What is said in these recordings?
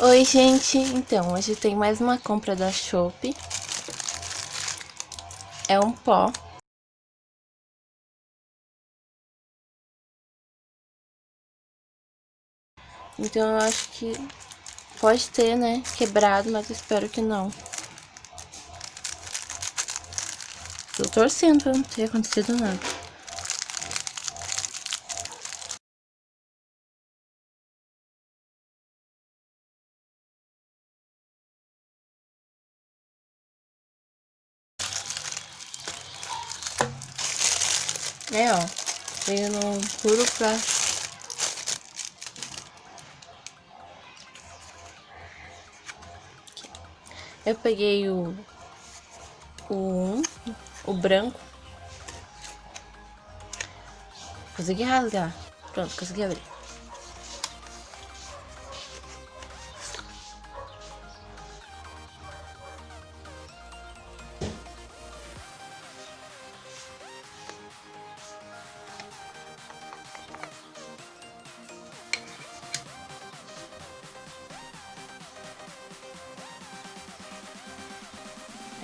Oi, gente. Então, hoje tem mais uma compra da Shopee. É um pó. Então, eu acho que pode ter, né, quebrado, mas espero que não. Tô torcendo pra não ter acontecido nada. É, ó. Veio no plástico. Eu peguei o, o um, o branco. Consegui rasgar. Pronto, consegui abrir.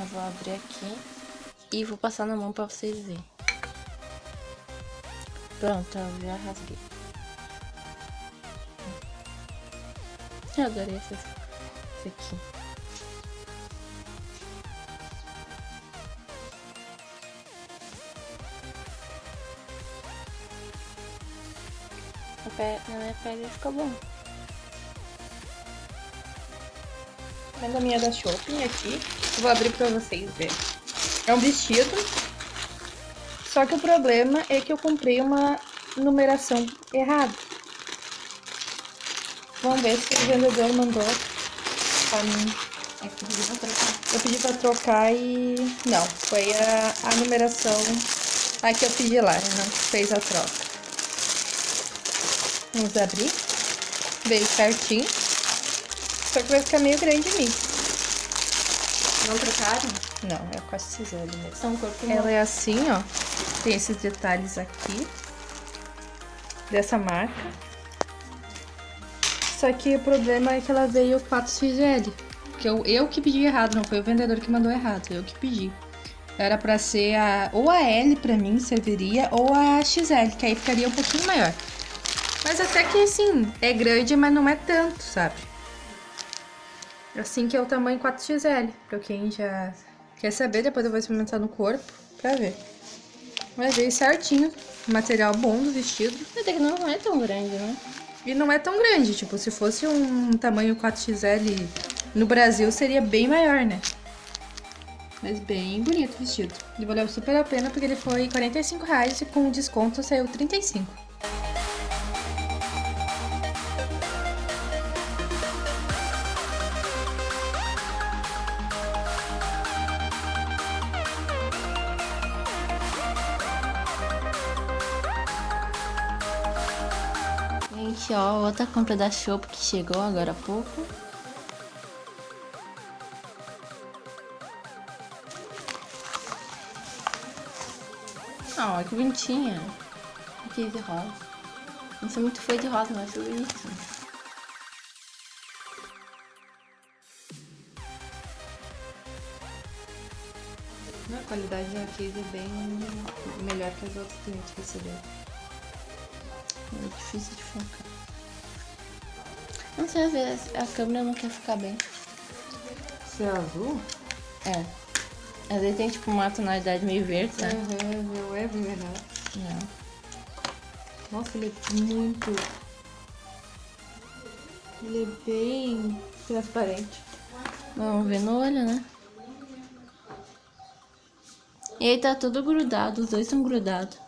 Eu vou abrir aqui e vou passar na mão pra vocês verem. Pronto, eu já rasguei. Eu adorei esse, esse aqui. Na minha pele ficou bom. Vendo a minha da Shopping aqui. Vou abrir pra vocês verem. É um vestido. Só que o problema é que eu comprei uma numeração errada. Vamos ver se o vendedor mandou pra mim. É eu pedi pra trocar. Eu pedi pra trocar e... Não, foi a, a numeração a que eu pedi lá, não fez a troca. Vamos abrir. Veio certinho. Só que vai ficar meio grande em mim. Não trocaram? Não, é com a Cisele mesmo. São corpo Ela é assim, ó. Tem esses detalhes aqui. Dessa marca. Só que o problema é que ela veio 4 XL. Que eu, eu que pedi errado, não foi o vendedor que mandou errado. Eu que pedi. Era pra ser a, ou a L pra mim serviria, ou a XL, que aí ficaria um pouquinho maior. Mas até que, assim, é grande, mas não é tanto, sabe? Assim que é o tamanho 4XL, pra quem já quer saber, depois eu vou experimentar no corpo pra ver. Mas veio certinho, material bom do vestido. Até que não é tão grande, né? E não é tão grande, tipo, se fosse um tamanho 4XL no Brasil, seria bem maior, né? Mas bem bonito o vestido. E valeu super a pena porque ele foi 45 reais e com desconto saiu 35. Gente, ó, outra compra da Shop que chegou agora há pouco. Ó, que bonitinha. Aqui de rosa. Não sou muito fã de rosa, mas sou bonitinha. A qualidade da case é bem melhor que as outras que a gente recebeu. É difícil de focar. Não sei, às vezes a câmera não quer ficar bem. Esse é azul? É. Às vezes tem tipo uma tonalidade meio verde, né? Uhum, meu é verdade. Não. Nossa, ele é muito... Ele é bem transparente. Vamos ver no olho, né? E aí tá tudo grudado, os dois estão grudados.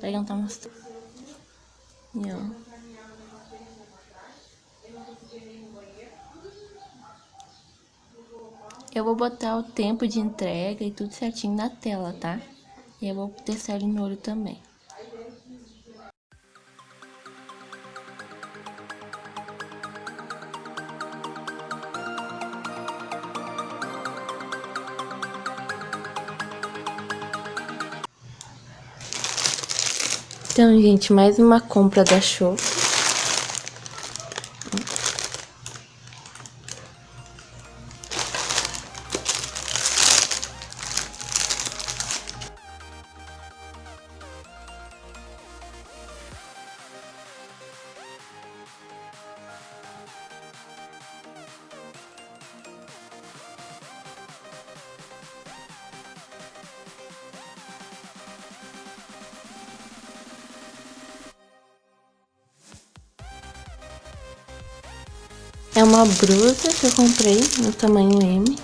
Pega não tá mostrando. E ó. Eu vou botar o tempo de entrega e tudo certinho na tela, tá? E eu vou testar ele no olho também. Então, gente, mais uma compra da Show. É uma brusa que eu comprei no tamanho M.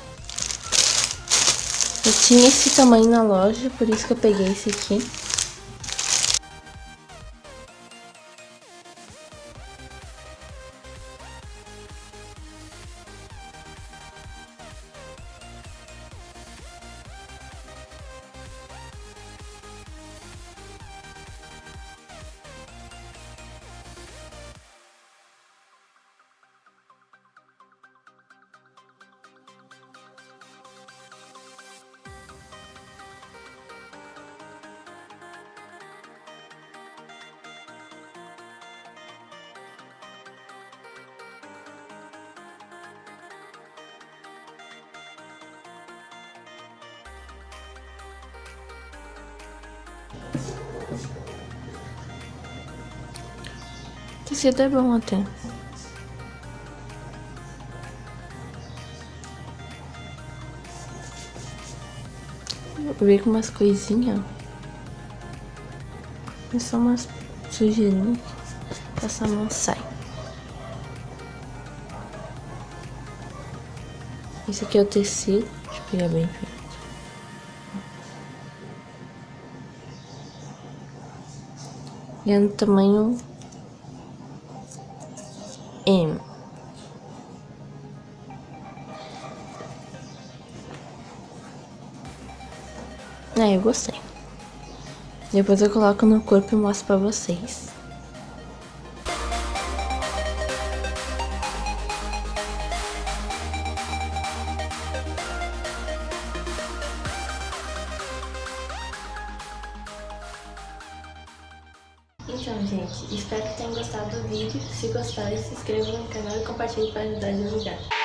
Eu tinha esse tamanho na loja, por isso que eu peguei esse aqui. Tecido é bom até. Ver com umas coisinhas. É só umas sujeirinhas. Essa mão sai. Esse aqui é o tecido. Deixa eu pegar bem feito. E é no tamanho M. É, eu gostei. Depois eu coloco no corpo e mostro pra vocês. Então, gente, espero que tenham gostado do vídeo. Se gostaram, se inscrevam no canal e compartilhem para ajudar a divulgar.